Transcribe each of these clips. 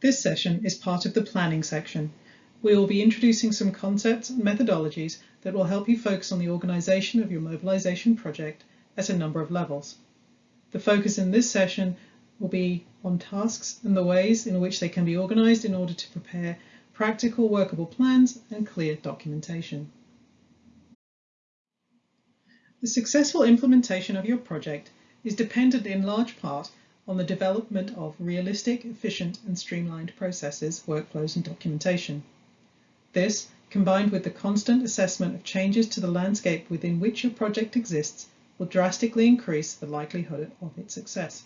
This session is part of the planning section. We will be introducing some concepts and methodologies that will help you focus on the organisation of your mobilisation project at a number of levels. The focus in this session will be on tasks and the ways in which they can be organised in order to prepare practical workable plans and clear documentation. The successful implementation of your project is dependent in large part on the development of realistic, efficient and streamlined processes, workflows and documentation. This, combined with the constant assessment of changes to the landscape within which your project exists, will drastically increase the likelihood of its success.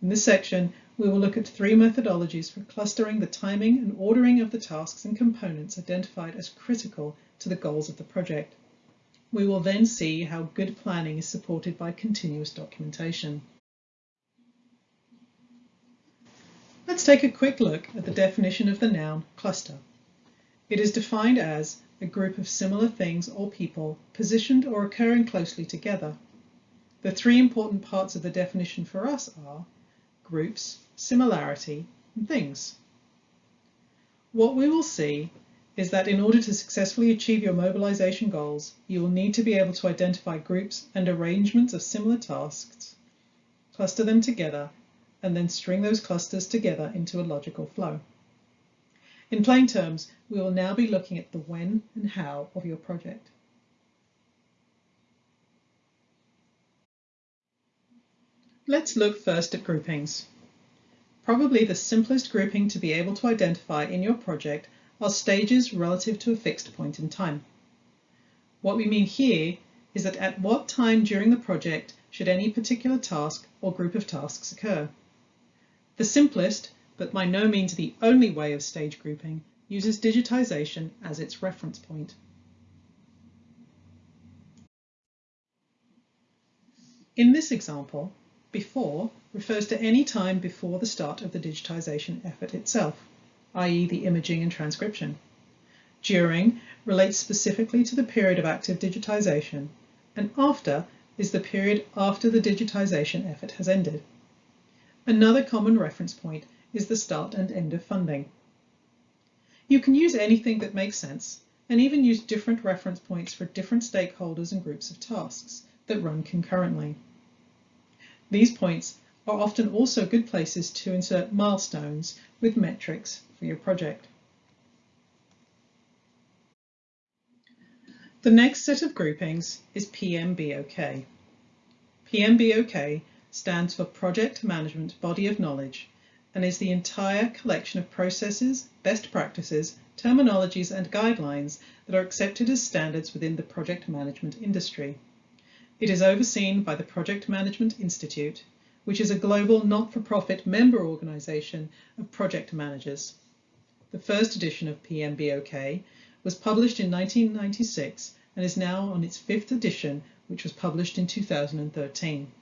In this section, we will look at three methodologies for clustering the timing and ordering of the tasks and components identified as critical to the goals of the project. We will then see how good planning is supported by continuous documentation. Let's take a quick look at the definition of the noun cluster. It is defined as a group of similar things or people positioned or occurring closely together. The three important parts of the definition for us are groups, similarity, and things. What we will see is that in order to successfully achieve your mobilization goals, you will need to be able to identify groups and arrangements of similar tasks, cluster them together, and then string those clusters together into a logical flow. In plain terms, we will now be looking at the when and how of your project. Let's look first at groupings. Probably the simplest grouping to be able to identify in your project are stages relative to a fixed point in time. What we mean here is that at what time during the project should any particular task or group of tasks occur. The simplest, but by no means the only way of stage grouping, uses digitization as its reference point. In this example, before refers to any time before the start of the digitization effort itself, i.e. the imaging and transcription. During relates specifically to the period of active digitization, and after is the period after the digitization effort has ended. Another common reference point is the start and end of funding. You can use anything that makes sense and even use different reference points for different stakeholders and groups of tasks that run concurrently. These points are often also good places to insert milestones with metrics for your project. The next set of groupings is PMBOK. PMBOK stands for Project Management Body of Knowledge and is the entire collection of processes, best practices, terminologies and guidelines that are accepted as standards within the project management industry. It is overseen by the Project Management Institute, which is a global not-for-profit member organisation of project managers. The first edition of PMBOK was published in 1996 and is now on its fifth edition, which was published in 2013.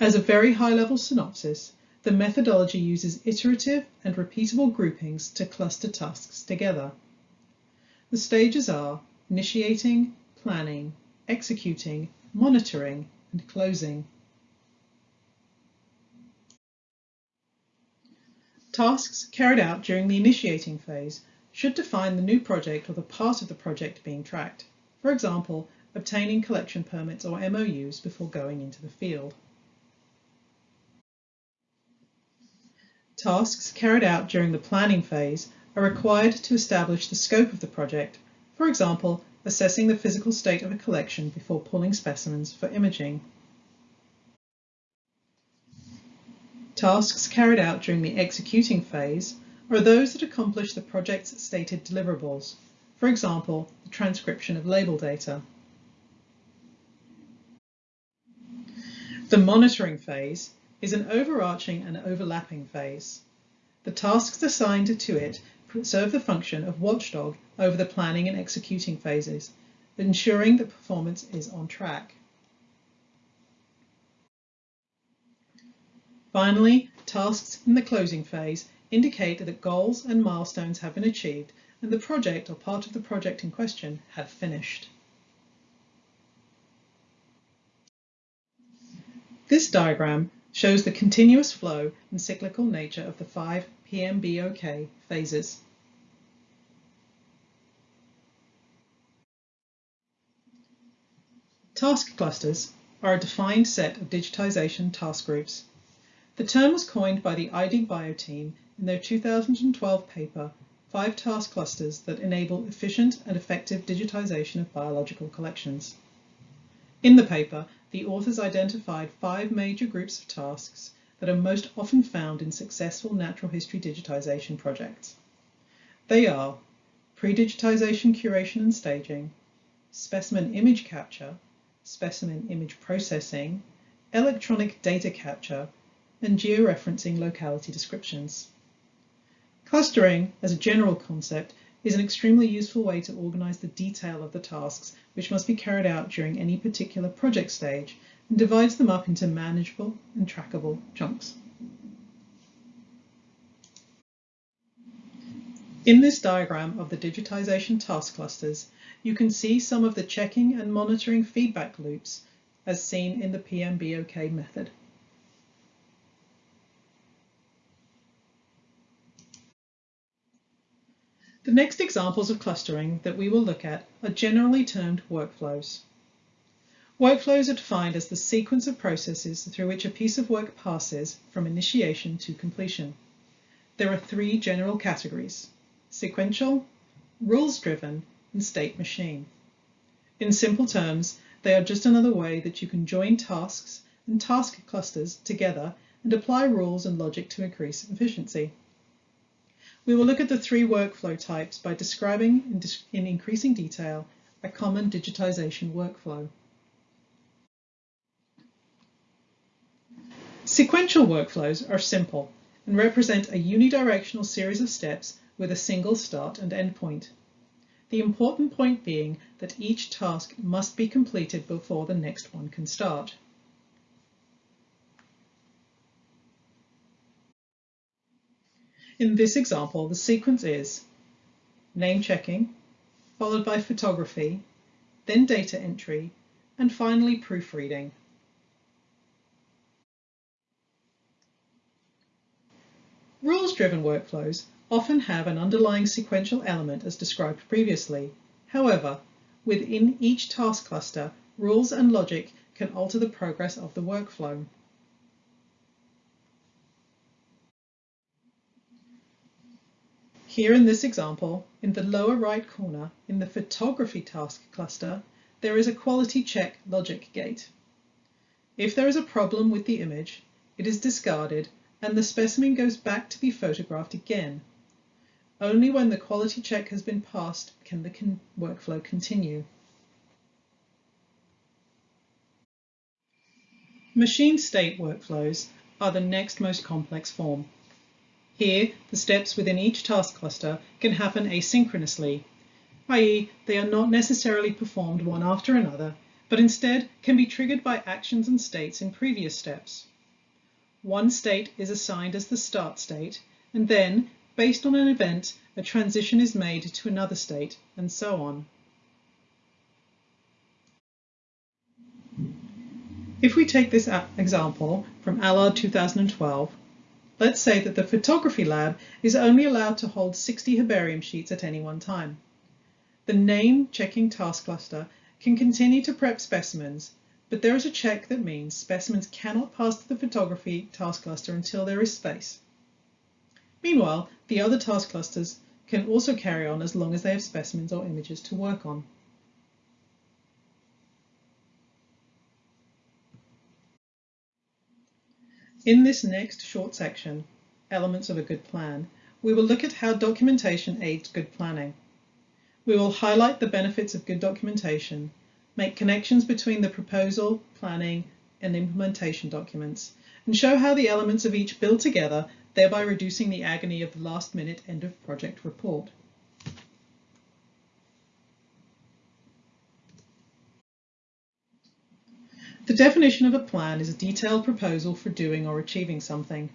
As a very high-level synopsis, the methodology uses iterative and repeatable groupings to cluster tasks together. The stages are initiating, planning, executing, monitoring, and closing. Tasks carried out during the initiating phase should define the new project or the part of the project being tracked. For example, obtaining collection permits or MOUs before going into the field. Tasks carried out during the planning phase are required to establish the scope of the project, for example, assessing the physical state of a collection before pulling specimens for imaging. Tasks carried out during the executing phase are those that accomplish the project's stated deliverables, for example, the transcription of label data. The monitoring phase is an overarching and overlapping phase. The tasks assigned to it serve the function of watchdog over the planning and executing phases, ensuring that performance is on track. Finally, tasks in the closing phase indicate that goals and milestones have been achieved and the project or part of the project in question have finished. This diagram shows the continuous flow and cyclical nature of the five PMBOK phases. Task clusters are a defined set of digitization task groups. The term was coined by the iDigBio team in their 2012 paper, Five Task Clusters that Enable Efficient and Effective Digitization of Biological Collections. In the paper, the authors identified five major groups of tasks that are most often found in successful natural history digitization projects. They are pre-digitization curation and staging, specimen image capture, specimen image processing, electronic data capture, and georeferencing locality descriptions. Clustering, as a general concept, is an extremely useful way to organize the detail of the tasks which must be carried out during any particular project stage and divides them up into manageable and trackable chunks. In this diagram of the digitization task clusters, you can see some of the checking and monitoring feedback loops as seen in the PMBOK method. The next examples of clustering that we will look at are generally termed workflows. Workflows are defined as the sequence of processes through which a piece of work passes from initiation to completion. There are three general categories, sequential, rules-driven, and state machine. In simple terms, they are just another way that you can join tasks and task clusters together and apply rules and logic to increase efficiency. We will look at the three workflow types by describing in, in increasing detail a common digitization workflow. Sequential workflows are simple and represent a unidirectional series of steps with a single start and end point. The important point being that each task must be completed before the next one can start. In this example, the sequence is name checking, followed by photography, then data entry, and finally proofreading. Rules-driven workflows often have an underlying sequential element as described previously. However, within each task cluster, rules and logic can alter the progress of the workflow. Here in this example, in the lower right corner, in the photography task cluster, there is a quality check logic gate. If there is a problem with the image, it is discarded and the specimen goes back to be photographed again. Only when the quality check has been passed can the con workflow continue. Machine state workflows are the next most complex form. Here, the steps within each task cluster can happen asynchronously, i.e. they are not necessarily performed one after another, but instead can be triggered by actions and states in previous steps. One state is assigned as the start state, and then, based on an event, a transition is made to another state, and so on. If we take this example from Allard 2012, Let's say that the photography lab is only allowed to hold 60 herbarium sheets at any one time. The name checking task cluster can continue to prep specimens, but there is a check that means specimens cannot pass to the photography task cluster until there is space. Meanwhile, the other task clusters can also carry on as long as they have specimens or images to work on. In this next short section, Elements of a Good Plan, we will look at how documentation aids good planning. We will highlight the benefits of good documentation, make connections between the proposal, planning, and implementation documents, and show how the elements of each build together, thereby reducing the agony of the last minute end of project report. The definition of a plan is a detailed proposal for doing or achieving something.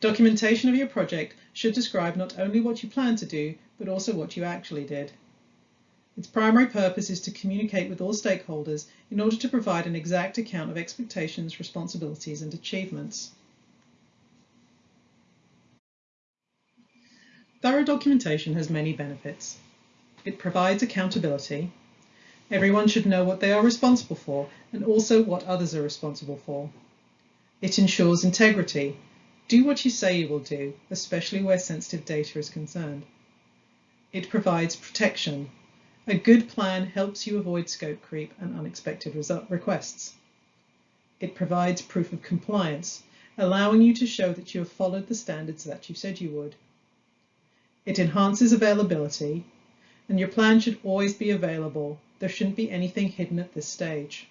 Documentation of your project should describe not only what you plan to do, but also what you actually did. Its primary purpose is to communicate with all stakeholders in order to provide an exact account of expectations, responsibilities and achievements. Thorough documentation has many benefits. It provides accountability. Everyone should know what they are responsible for and also what others are responsible for. It ensures integrity. Do what you say you will do, especially where sensitive data is concerned. It provides protection. A good plan helps you avoid scope creep and unexpected requests. It provides proof of compliance, allowing you to show that you have followed the standards that you said you would. It enhances availability, and your plan should always be available. There shouldn't be anything hidden at this stage.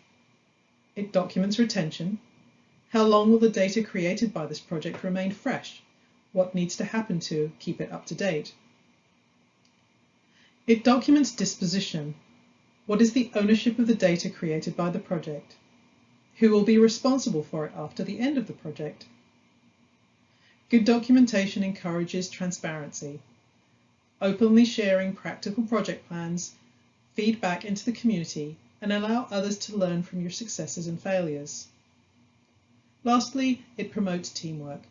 It documents retention. How long will the data created by this project remain fresh? What needs to happen to keep it up to date? It documents disposition. What is the ownership of the data created by the project? Who will be responsible for it after the end of the project? Good documentation encourages transparency. Openly sharing practical project plans, feedback into the community, and allow others to learn from your successes and failures. Lastly, it promotes teamwork.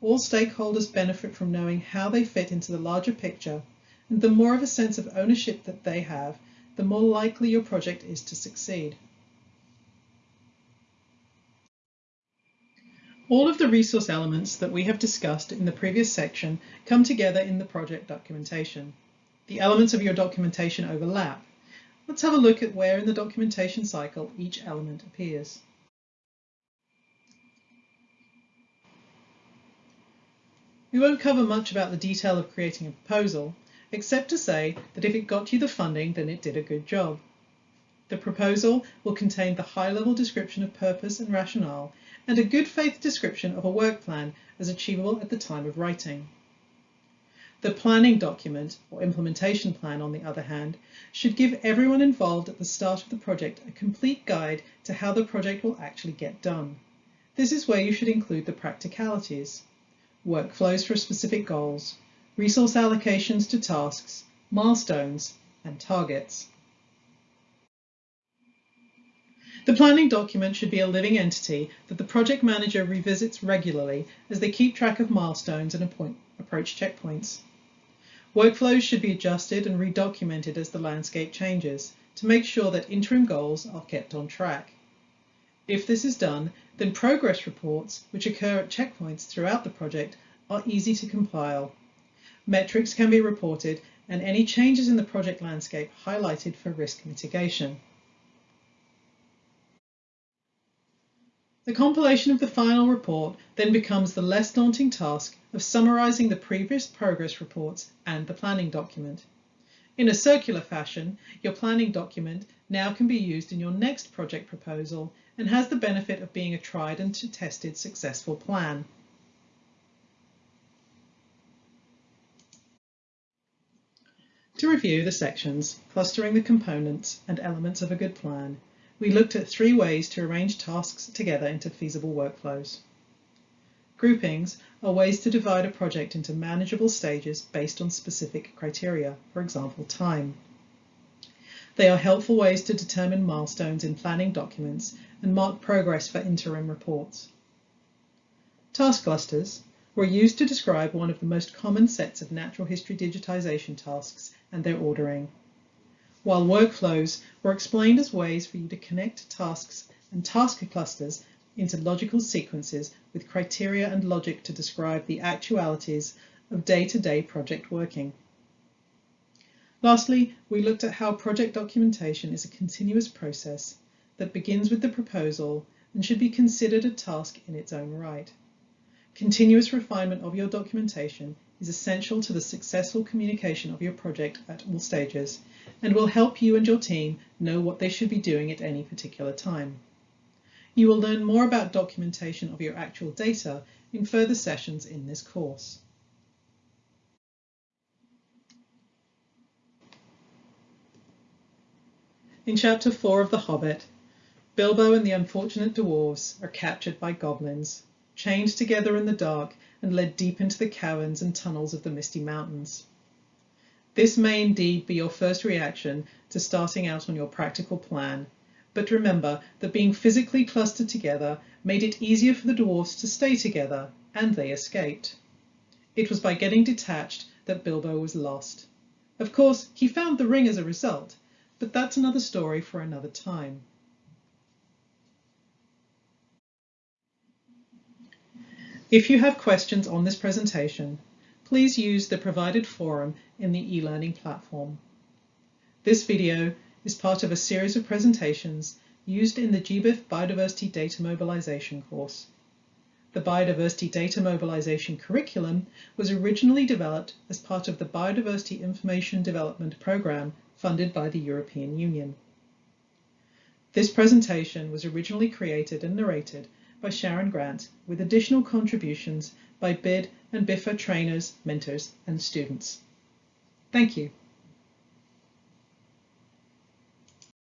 All stakeholders benefit from knowing how they fit into the larger picture and the more of a sense of ownership that they have, the more likely your project is to succeed. All of the resource elements that we have discussed in the previous section come together in the project documentation. The elements of your documentation overlap. Let's have a look at where in the documentation cycle each element appears. We won't cover much about the detail of creating a proposal, except to say that if it got you the funding, then it did a good job. The proposal will contain the high-level description of purpose and rationale and a good faith description of a work plan as achievable at the time of writing. The planning document, or implementation plan on the other hand, should give everyone involved at the start of the project a complete guide to how the project will actually get done. This is where you should include the practicalities, workflows for specific goals, resource allocations to tasks, milestones, and targets. The planning document should be a living entity that the project manager revisits regularly as they keep track of milestones and approach checkpoints. Workflows should be adjusted and redocumented as the landscape changes to make sure that interim goals are kept on track. If this is done, then progress reports, which occur at checkpoints throughout the project, are easy to compile Metrics can be reported and any changes in the project landscape highlighted for risk mitigation. The compilation of the final report then becomes the less daunting task of summarising the previous progress reports and the planning document. In a circular fashion, your planning document now can be used in your next project proposal and has the benefit of being a tried and tested successful plan. To review the sections, clustering the components and elements of a good plan, we looked at three ways to arrange tasks together into feasible workflows. Groupings are ways to divide a project into manageable stages based on specific criteria, for example, time. They are helpful ways to determine milestones in planning documents and mark progress for interim reports. Task clusters were used to describe one of the most common sets of natural history digitization tasks and their ordering, while workflows were explained as ways for you to connect tasks and task clusters into logical sequences with criteria and logic to describe the actualities of day-to-day -day project working. Lastly, we looked at how project documentation is a continuous process that begins with the proposal and should be considered a task in its own right. Continuous refinement of your documentation is essential to the successful communication of your project at all stages and will help you and your team know what they should be doing at any particular time. You will learn more about documentation of your actual data in further sessions in this course. In chapter 4 of The Hobbit, Bilbo and the unfortunate dwarves are captured by goblins, chained together in the dark and led deep into the caverns and tunnels of the Misty Mountains. This may indeed be your first reaction to starting out on your practical plan, but remember that being physically clustered together made it easier for the dwarfs to stay together, and they escaped. It was by getting detached that Bilbo was lost. Of course, he found the ring as a result, but that's another story for another time. If you have questions on this presentation, please use the provided forum in the e-learning platform. This video is part of a series of presentations used in the GBIF Biodiversity Data Mobilization course. The Biodiversity Data Mobilization curriculum was originally developed as part of the Biodiversity Information Development Programme funded by the European Union. This presentation was originally created and narrated by Sharon Grant with additional contributions by BID and BIFA trainers, mentors and students. Thank you.